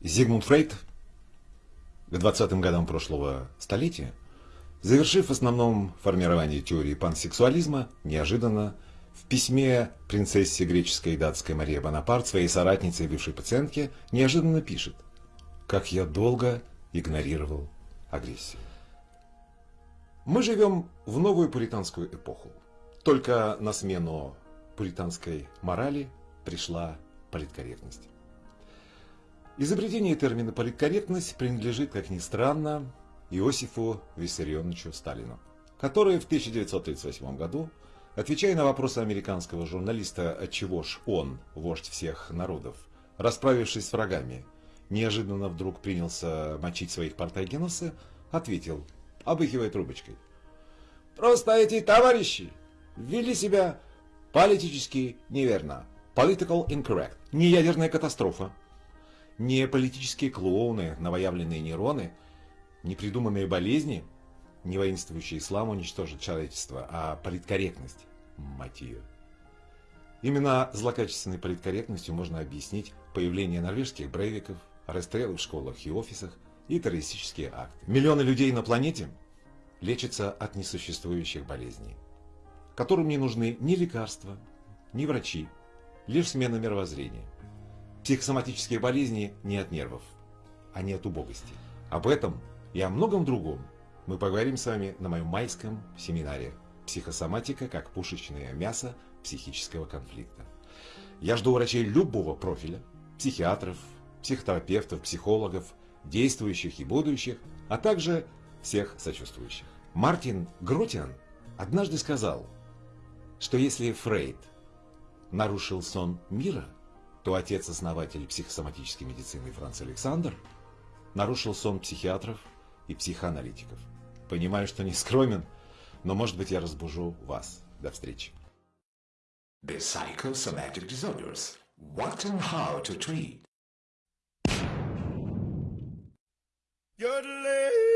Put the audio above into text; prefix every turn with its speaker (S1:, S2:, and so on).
S1: Зигмунд Фрейд к 20-м годам прошлого столетия, завершив в основном формирование теории пансексуализма, неожиданно в письме принцессе греческой и датской Марии Бонапарт, своей соратнице и бывшей пациентке, неожиданно пишет «Как я долго игнорировал агрессию». Мы живем в новую пуританскую эпоху. Только на смену пуританской морали пришла политкорректность. Изобретение термина «политкорректность» принадлежит, как ни странно, Иосифу Виссарионовичу Сталину, который в 1938 году, отвечая на вопросы американского журналиста «Отчего ж он, вождь всех народов, расправившись с врагами, неожиданно вдруг принялся мочить своих партайгеносы, ответил, обыхивая трубочкой. «Просто эти товарищи вели себя политически неверно. Political incorrect. Не ядерная катастрофа, не политические клоуны, новоявленные нейроны, не придуманные болезни, не воинствующий ислам уничтожит человечество, а политкорректность, мать ее. Именно злокачественной политкорректностью можно объяснить появление норвежских брейвиков, расстрелы в школах и офисах и террористические акты. Миллионы людей на планете лечатся от несуществующих болезней, которым не нужны ни лекарства, ни врачи, лишь смена мировоззрения. Психосоматические болезни не от нервов, они от убогости. Об этом и о многом другом мы поговорим с вами на моем майском семинаре «Психосоматика как пушечное мясо психического конфликта». Я жду врачей любого профиля, психиатров, психотерапевтов, психологов, действующих и будущих, а также всех сочувствующих. Мартин Гротиан однажды сказал, что если Фрейд нарушил сон мира – то отец-основатель психосоматической медицины Франц Александр нарушил сон психиатров и психоаналитиков. Понимаю, что не скромен, но может быть я разбужу вас. До встречи.
S2: The psychosomatic disorders. What and how to treat. Yodeling.